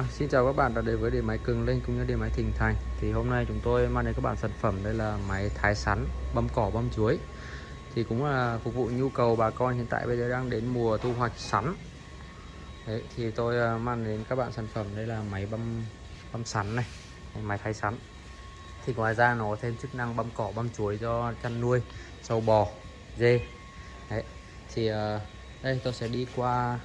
Vâng, xin chào các bạn đã đến với điện máy Cường Linh cũng như điện máy Thịnh Thành. Thì hôm nay chúng tôi mang đến các bạn sản phẩm đây là máy thái sắn, băm cỏ, băm chuối. Thì cũng là phục vụ nhu cầu bà con hiện tại bây giờ đang đến mùa thu hoạch sắn. Đấy, thì tôi à, mang đến các bạn sản phẩm đây là máy băm băm sắn này, đây, máy thái sắn. Thì ngoài ra nó có thêm chức năng băm cỏ, băm chuối cho chăn nuôi trâu bò, dê. Đấy, thì à, đây tôi sẽ đi qua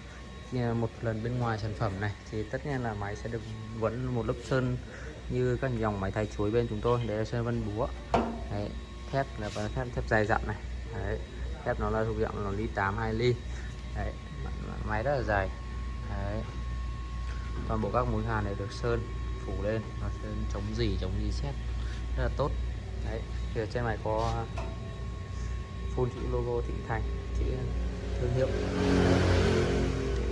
một lần bên ngoài sản phẩm này thì tất nhiên là máy sẽ được vẫn một lớp sơn như các dòng máy thay chuối bên chúng tôi. Để là sơn vân búa. Đấy, thép là thép thép dài dặn này. Đấy, thép nó là thuộc dạng là ly 8 2 ly. Đấy, máy rất là dài. Đấy. toàn bộ các mũi hàn này được sơn phủ lên và sơn chống gì chống gì xét. Rất là tốt. Đấy thì ở trên này có full chữ logo thịnh thành chữ thương hiệu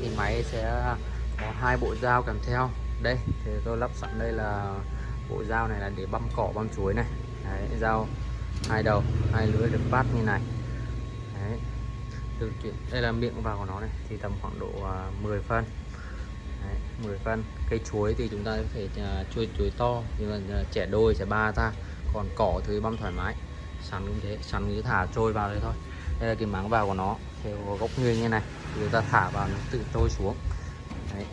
thì máy sẽ có hai bộ dao kèm theo. Đây thì tôi lắp sẵn đây là bộ dao này là để băm cỏ băm chuối này. Đấy, dao hai đầu hai lưỡi được bát như này. Đấy. Từ chuyển đây là miệng vào của nó này thì tầm khoảng độ à, 10 phân. Đấy, 10 phân. Cây chuối thì chúng ta có thể à, uh, chuối chuối to nhưng mà à, trẻ đôi trẻ ba ta. Còn cỏ thì băm thoải mái. Sắn cũng thế sắn cứ thả trôi vào đây thôi. Đây là cái máng vào của nó theo góc nghiêng như này người ta thả vào nó tự trôi xuống. Đấy.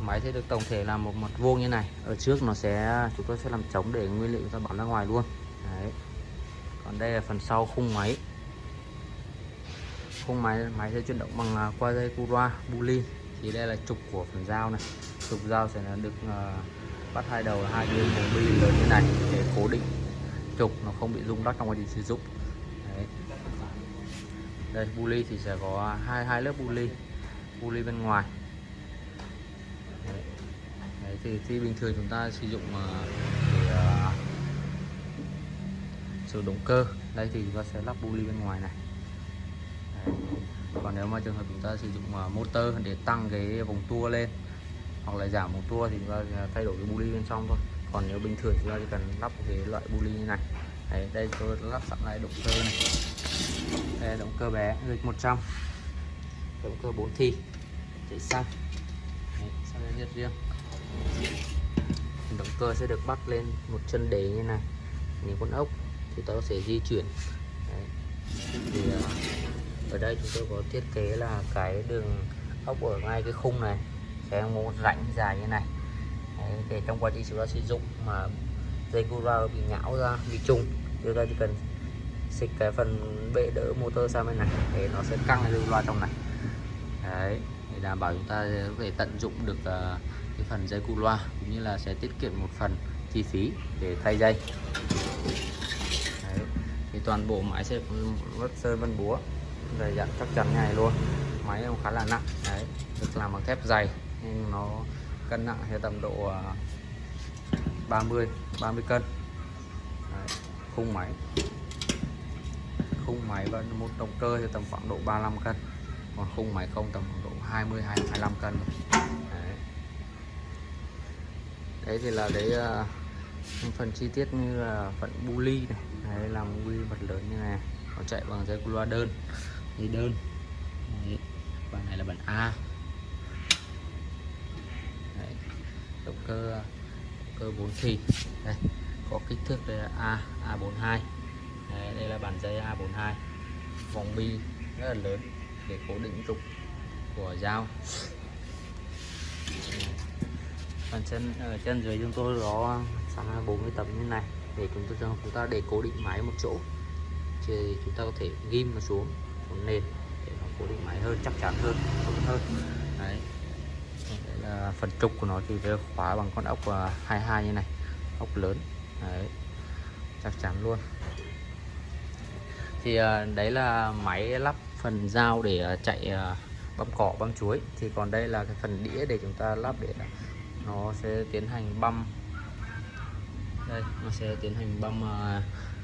máy sẽ được tổng thể là một mặt vuông như này. Ở trước nó sẽ chúng tôi sẽ làm chống để nguyên liệu ta bắn ra ngoài luôn. Đấy. còn đây là phần sau khung máy. Khung máy máy sẽ chuyển động bằng à, qua dây cura buli thì đây là trục của phần dao này. Trục dao sẽ là được uh, bắt hai đầu là hai bên một bi lớn như này để cố định. Trục nó không bị rung lắc trong quá trình sử dụng đây buli thì sẽ có hai hai lớp bully, bully bên ngoài. Đấy. Đấy, thì khi bình thường chúng ta sử dụng ờ, để uh, sử động cơ. Đây thì chúng ta sẽ lắp bully bên ngoài này. Đấy. còn nếu mà trường hợp chúng ta sử dụng uh, motor để tăng cái vòng tua lên hoặc là giảm vòng tua thì chúng ta thay đổi cái bully bên trong thôi. Còn nếu bình thường chúng ta chỉ cần lắp cái loại bully như này. Đấy, đây tôi lắp sẵn lại động cơ này. Đây là động cơ bé dịch 100 động cơ 4 thi. Chạy xăng xăng nhiệt riêng. Động cơ sẽ được bắt lên một chân đế như này. Những con ốc thì tôi sẽ di chuyển. Đấy. thì ờ, ở đây chúng tôi có thiết kế là cái đường ốc ở ngay cái khung này. Sẽ một rãnh dài như này. Đấy, để trong quá trình chúng ta sử dụng mà dây cura bị nhão ra, bị trùng. Chúng ta chỉ cần xịt cái phần bệ đỡ motor sang bên này để nó sẽ căng lên loa trong này. Đấy để đảm bảo chúng ta có thể tận dụng được ờ, cái phần dây cu loa, cũng như là sẽ tiết kiệm một phần chi phí để thay dây. Đấy. thì toàn bộ máy sẽ vất sơn vân búa, dày dặn chắc chắn ngay này luôn. Máy cũng khá là nặng, đấy, được làm bằng thép dày, nhưng nó cân nặng theo tầm độ ờ, 30 30 cân. Đấy, khung máy. Khung máy và một động cơ thì tầm khoảng độ 35 cân. Còn khung máy không tầm khoảng độ 20 25 cân đấy. đấy thì là đấy uh, ờ, phần chi tiết như là phần bu ly này. Đấy làm bu ly vật lớn như này. Nó chạy bằng dây loa đơn. Dây đơn. Đấy. bản này là bản A. Đấy. động cơ động cơ 4 thì đây có kích thước đây là A A42 đây, đây là bản dây A42 vòng bi rất là lớn để cố định trục của dao. Phần chân ở chân dưới chúng tôi có sẵn 40 tấm như này. Để chúng tôi cho chúng ta để cố định máy một chỗ. Thì chúng ta có thể ghim nó xuống xuống nền để nó cố định máy hơn chắc chắn hơn tốt hơn. Đấy. Ờ, phần trục của nó thì sẽ khóa bằng con ốc ờ, 22 như này. Ốc lớn. Đấy. Chắc chắn luôn. Thì à, đấy là máy lắp phần dao để à, chạy à, băm cỏ băm chuối. Thì còn đây là cái phần đĩa để chúng ta lắp để nó sẽ tiến hành băm. Đây nó sẽ tiến hành băm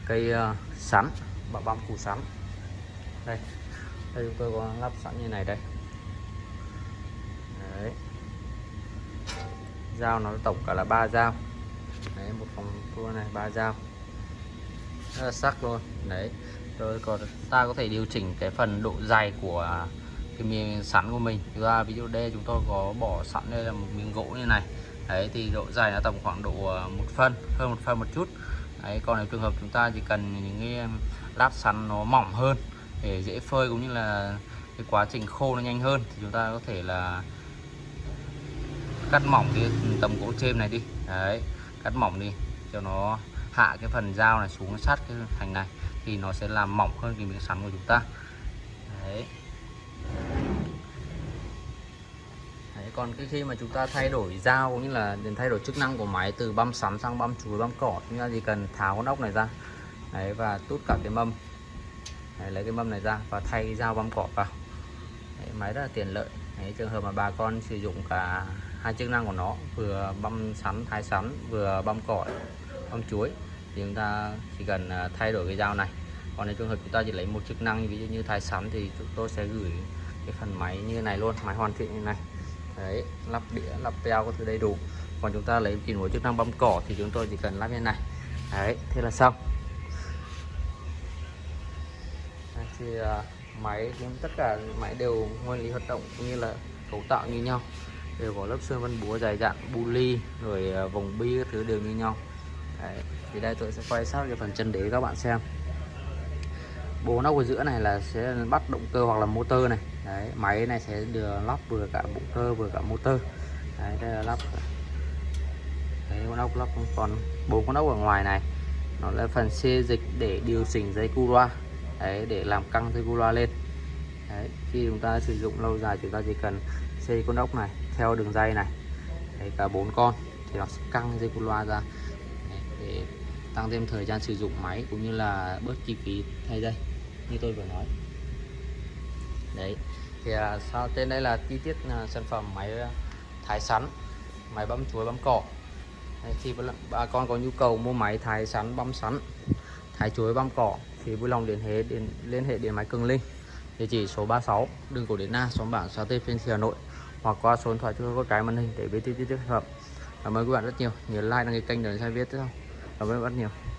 cây sắn băm băm củ sắn. Đây. Đây chúng tôi có lắp sẵn như này đây. Đấy dao, nó tổng cả là ba dao. Đấy, một phòng tua này, ba dao. Rất là sắc luôn. Đấy rồi còn ta có thể điều chỉnh cái phần độ dày của cái miếng sắn của mình. Chúng ra ví dụ đây chúng tôi có bỏ sẵn đây là một miếng gỗ như này. Đấy, thì độ dài nó tầm khoảng độ ờ, một phân, hơn một phân một chút. Đấy, còn nếu trường hợp chúng ta chỉ cần những cái lát sắn nó mỏng hơn để dễ phơi cũng như là cái quá trình khô nó nhanh hơn thì chúng ta có thể là cắt mỏng cái tấm gỗ trên này đi. Đấy cắt mỏng đi cho nó hạ cái phần dao này xuống sát cái thành này thì nó sẽ làm mỏng hơn cái miếng sắn của chúng ta. Đấy. Còn cái khi mà chúng ta thay đổi dao cũng như là đến thay đổi chức năng của máy từ băm sắn sang băm chuối băm cỏ chúng ta chỉ cần tháo con ốc này ra. Đấy, và tút cả cái mâm. Đấy, lấy cái mâm này ra và thay dao băm cỏ vào. Đấy, máy rất là tiện lợi. Đấy, trường hợp mà bà con sử dụng cả hai chức năng của nó vừa băm sắn thái sắn vừa băm cỏ băm chuối. Thì chúng ta chỉ cần à, thay đổi cái dao này. Còn nếu trường hợp chúng ta chỉ lấy một chức năng ví dụ như thái sắn thì chúng tôi sẽ gửi cái phần máy như này luôn máy hoàn thiện như này. Đấy lắp đĩa lắp teo có thứ đầy đủ. Còn chúng ta lấy chỉ một chức năng băm cỏ thì chúng tôi chỉ cần lắp như này. Đấy thế là xong. Đấy, thì uh, máy tất cả máy đều nguyên lý hoạt động cũng như là cấu tạo như nhau đều có lớp sơn vân búa dài dặn, bu rồi à, vòng bi các thứ đều như nhau. Đấy. thì đây tôi sẽ quay sát cái phần chân đế các bạn xem. Bố nóc ở giữa này là sẽ bắt động cơ hoặc là motor này. Đấy, máy này sẽ đưa lắp vừa cả động cơ vừa cả motor. Đấy, đây là lắp. Đấy, con ốc lắp còn bốn con ốc ở ngoài này. Nó là phần xê dịch để điều chỉnh dây cu loa. Đấy, để làm căng dây cu loa lên. Đấy, khi chúng ta sử dụng lâu dài chúng ta chỉ cần xây con ốc này theo đường dây này. Đấy cả bốn con thì nó sẽ căng dây cu loa ra. Đấy, để tăng thêm thời gian sử dụng máy cũng như là bớt chi phí thay dây như tôi vừa nói. Đấy thì à, sau trên đây là chi tiết à, sản phẩm máy à, thái sắn máy băm chuối băm cỏ. Đấy, khi bà con có nhu cầu mua máy thái sắn băm sắn thái chuối băm cỏ thì vui lòng liên hệ đến liên hệ điện máy Cường Linh. Địa chỉ số 36 đường cổ Điện Na xóm bản xã Tây Phiên Hà Nội hoặc qua số điện thoại chúng tôi có cái màn hình để biết chi tiết hợp. cảm ơn các bạn rất nhiều. Nhớ like, đăng ký kênh để xem biết tiếp không cảm ơn các bạn rất nhiều.